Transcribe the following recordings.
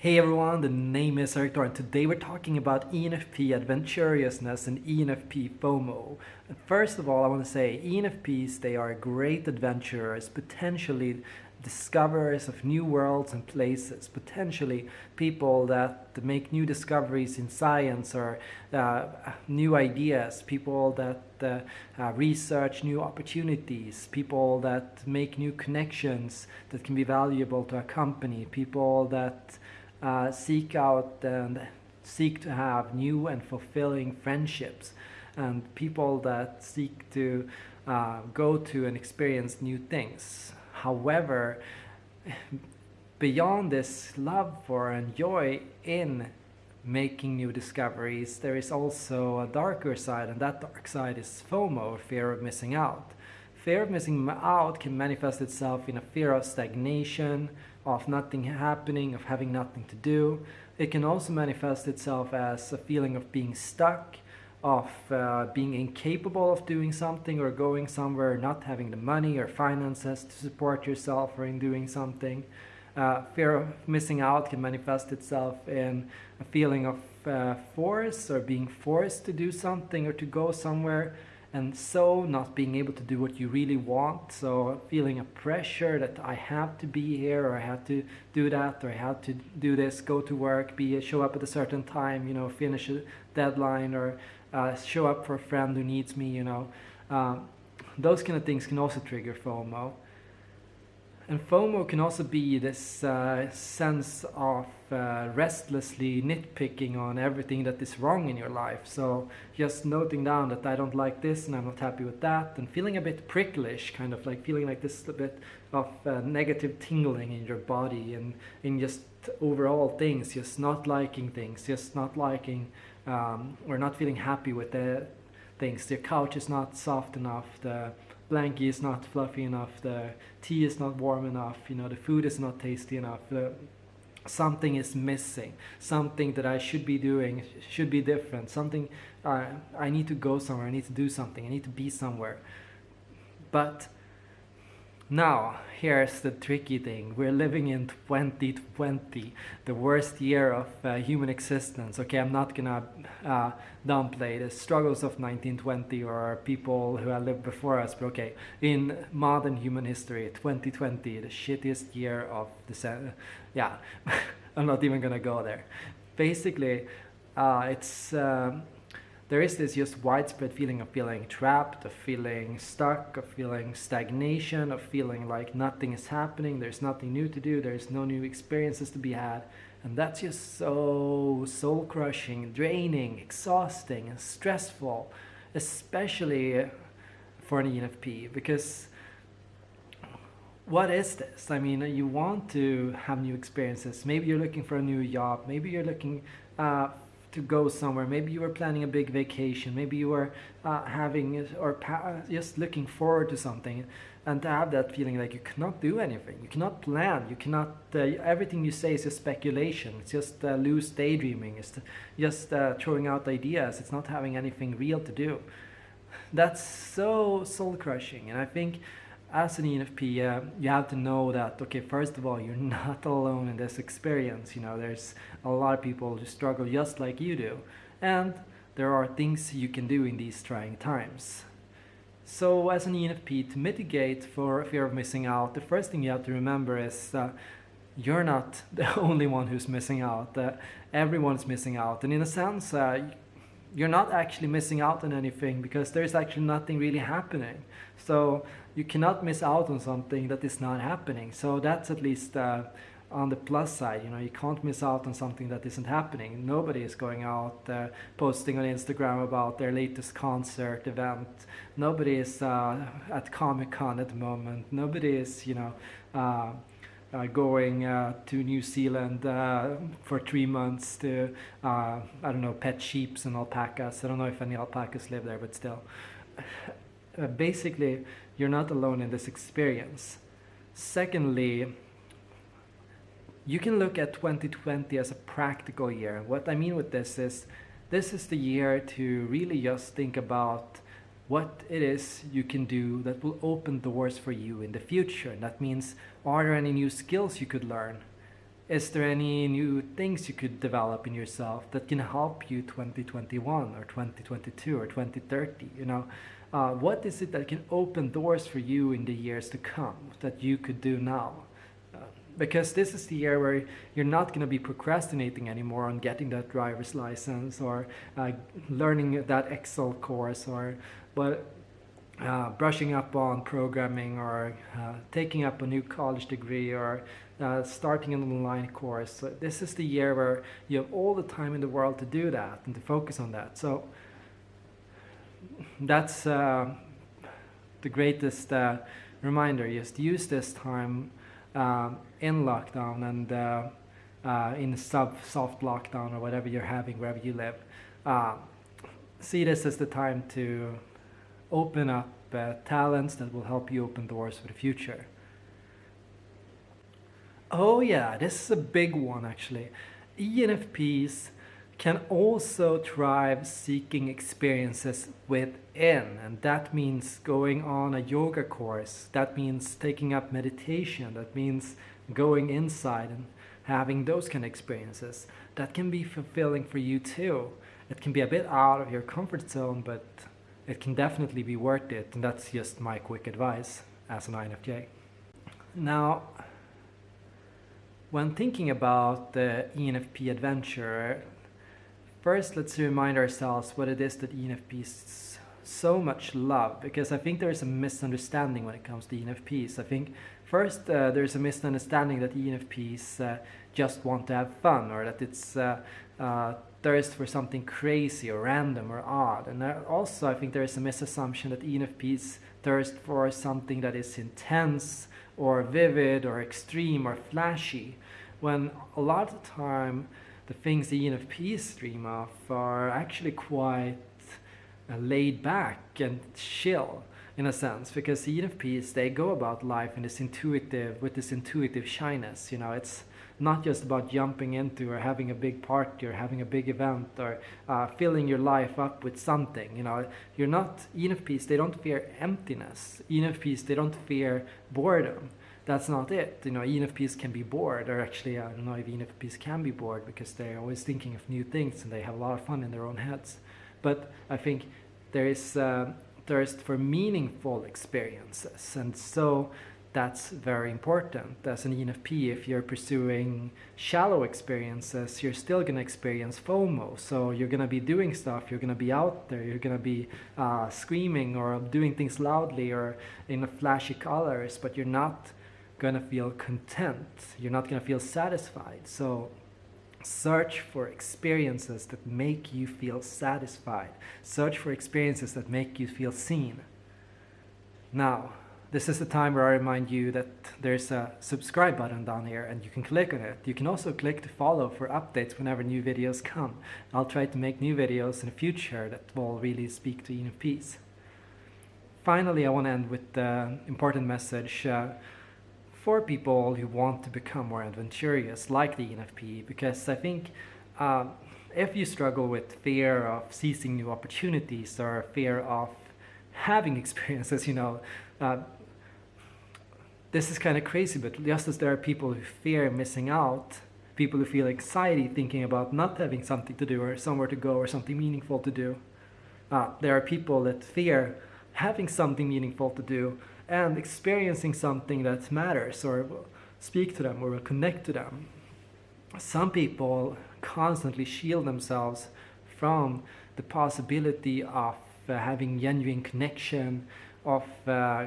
Hey everyone, the name is Erik Thor and today we're talking about ENFP adventurousness and ENFP FOMO. First of all, I want to say ENFPs, they are great adventurers, potentially discoverers of new worlds and places, potentially people that make new discoveries in science or uh, new ideas, people that uh, uh, research new opportunities, people that make new connections that can be valuable to a company, people that uh, seek out and seek to have new and fulfilling friendships and people that seek to uh, go to and experience new things. However, beyond this love for and joy in making new discoveries, there is also a darker side, and that dark side is FOMO, fear of missing out. Fear of missing out can manifest itself in a fear of stagnation, of nothing happening, of having nothing to do. It can also manifest itself as a feeling of being stuck, of uh, being incapable of doing something or going somewhere, not having the money or finances to support yourself or in doing something. Uh, fear of missing out can manifest itself in a feeling of uh, force or being forced to do something or to go somewhere and so not being able to do what you really want so feeling a pressure that I have to be here or I have to do that or I have to do this go to work be show up at a certain time you know finish a deadline or uh, show up for a friend who needs me you know. Um, those kind of things can also trigger FOMO and FOMO can also be this uh, sense of uh, restlessly nitpicking on everything that is wrong in your life. So just noting down that I don't like this and I'm not happy with that and feeling a bit pricklish, kind of like feeling like this a bit of uh, negative tingling in your body and in just overall things, just not liking things, just not liking um, or not feeling happy with the things. The couch is not soft enough, the blankie is not fluffy enough, the tea is not warm enough, you know, the food is not tasty enough, the, something is missing, something that I should be doing should be different, something uh, I need to go somewhere, I need to do something, I need to be somewhere. But now, here's the tricky thing. We're living in 2020, the worst year of uh, human existence. Okay, I'm not gonna uh, downplay the struggles of 1920 or people who have lived before us, but okay, in modern human history, 2020, the shittiest year of the... Yeah, I'm not even gonna go there. Basically, uh, it's... Um, there is this just widespread feeling of feeling trapped, of feeling stuck, of feeling stagnation, of feeling like nothing is happening, there's nothing new to do, there's no new experiences to be had. And that's just so soul crushing, draining, exhausting, and stressful, especially for an ENFP, because what is this? I mean, you want to have new experiences. Maybe you're looking for a new job. Maybe you're looking uh, to go somewhere. Maybe you were planning a big vacation. Maybe you were uh, having or just looking forward to something. And to have that feeling like you cannot do anything, you cannot plan, you cannot, uh, everything you say is just speculation. It's just uh, loose daydreaming. It's just uh, throwing out ideas. It's not having anything real to do. That's so soul crushing. And I think as an ENFP, uh, you have to know that, okay, first of all, you're not alone in this experience. You know, there's a lot of people who struggle just like you do. And there are things you can do in these trying times. So as an ENFP, to mitigate for fear of missing out, the first thing you have to remember is uh, you're not the only one who's missing out. Uh, everyone's missing out. And in a sense, uh, you're not actually missing out on anything because there's actually nothing really happening. So you cannot miss out on something that is not happening. So that's at least uh, on the plus side. You know, you can't miss out on something that isn't happening. Nobody is going out uh, posting on Instagram about their latest concert event. Nobody is uh, at Comic Con at the moment. Nobody is, you know, uh, going uh, to New Zealand uh, for three months to, uh, I don't know, pet sheeps and alpacas. I don't know if any alpacas live there, but still. Uh, basically, you're not alone in this experience. Secondly, you can look at 2020 as a practical year. What I mean with this is, this is the year to really just think about what it is you can do that will open doors for you in the future. And that means, are there any new skills you could learn? is there any new things you could develop in yourself that can help you 2021 or 2022 or 2030 you know uh, what is it that can open doors for you in the years to come that you could do now because this is the year where you're not going to be procrastinating anymore on getting that driver's license or uh, learning that excel course or but uh, brushing up on programming or uh, taking up a new college degree or uh, starting an online course. So this is the year where you have all the time in the world to do that and to focus on that. So that's uh, the greatest uh, reminder. Just use this time uh, in lockdown and uh, in sub soft lockdown or whatever you're having wherever you live. see this as the time to open up talents that will help you open doors for the future. Oh yeah, this is a big one actually. ENFPs can also thrive seeking experiences within and that means going on a yoga course, that means taking up meditation, that means going inside and having those kind of experiences. That can be fulfilling for you too. It can be a bit out of your comfort zone but it can definitely be worth it and that's just my quick advice as an INFJ. Now when thinking about the ENFP adventure, first let's remind ourselves what it is that ENFPs so much love because I think there is a misunderstanding when it comes to ENFPs. I think first uh, there's a misunderstanding that ENFPs uh, just want to have fun or that it's uh, uh, thirst for something crazy or random or odd. And also I think there is a misassumption that ENFPs thirst for something that is intense or vivid or extreme or flashy when a lot of the time the things the ENFPs dream of are actually quite uh, laid back and chill in a sense because the ENFPs they go about life in this intuitive with this intuitive shyness you know it's not just about jumping into or having a big party or having a big event or uh, filling your life up with something. You know, you're not ENFPs. They don't fear emptiness. ENFPs they don't fear boredom. That's not it. You know, ENFPs can be bored, or actually, I don't know if ENFPs can be bored because they're always thinking of new things and they have a lot of fun in their own heads. But I think there is uh, thirst for meaningful experiences, and so that's very important. As an ENFP, if you're pursuing shallow experiences, you're still going to experience FOMO. So you're going to be doing stuff, you're going to be out there, you're going to be uh, screaming or doing things loudly or in flashy colors, but you're not to feel content. You're not to feel satisfied. So search for experiences that make you feel satisfied. Search for experiences that make you feel seen. Now, this is the time where I remind you that there's a subscribe button down here and you can click on it. You can also click to follow for updates whenever new videos come. I'll try to make new videos in the future that will really speak to ENFPs. Finally, I want to end with the important message uh, for people who want to become more adventurous, like the ENFP, because I think uh, if you struggle with fear of seizing new opportunities or fear of having experiences, you know, uh, this is kind of crazy, but just as there are people who fear missing out, people who feel anxiety thinking about not having something to do or somewhere to go or something meaningful to do, uh, there are people that fear having something meaningful to do and experiencing something that matters or speak to them or connect to them. Some people constantly shield themselves from the possibility of uh, having genuine connection, of uh,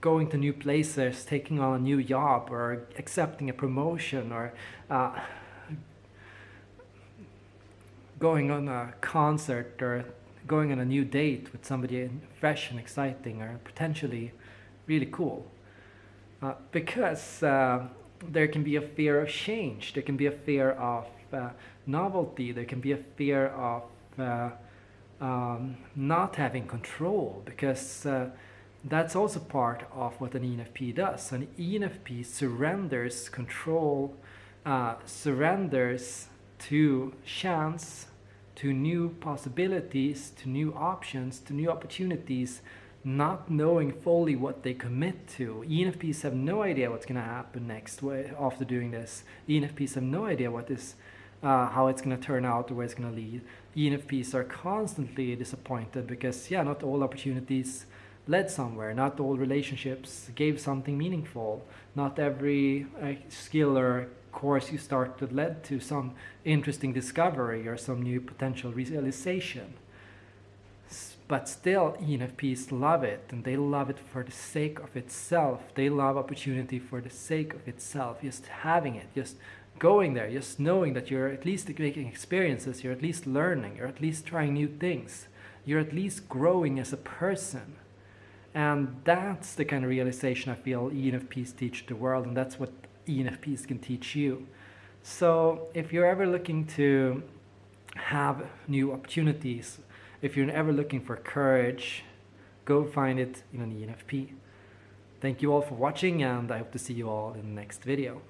going to new places, taking on a new job, or accepting a promotion, or uh, going on a concert, or going on a new date with somebody fresh and exciting, or potentially really cool. Uh, because uh, there can be a fear of change, there can be a fear of uh, novelty, there can be a fear of uh, um, not having control, because uh, that's also part of what an ENFP does. An ENFP surrenders control, uh, surrenders to chance, to new possibilities, to new options, to new opportunities, not knowing fully what they commit to. ENFPs have no idea what's going to happen next after doing this. ENFPs have no idea what is, uh, how it's going to turn out or where it's going to lead. ENFPs are constantly disappointed because, yeah, not all opportunities led somewhere. Not all relationships gave something meaningful. Not every uh, skill or course you started led to some interesting discovery or some new potential realization. But still, ENFPs love it, and they love it for the sake of itself. They love opportunity for the sake of itself, just having it, just going there, just knowing that you're at least making experiences, you're at least learning, you're at least trying new things, you're at least growing as a person. And that's the kind of realization I feel ENFPs teach the world, and that's what ENFPs can teach you. So if you're ever looking to have new opportunities, if you're ever looking for courage, go find it in an ENFP. Thank you all for watching and I hope to see you all in the next video.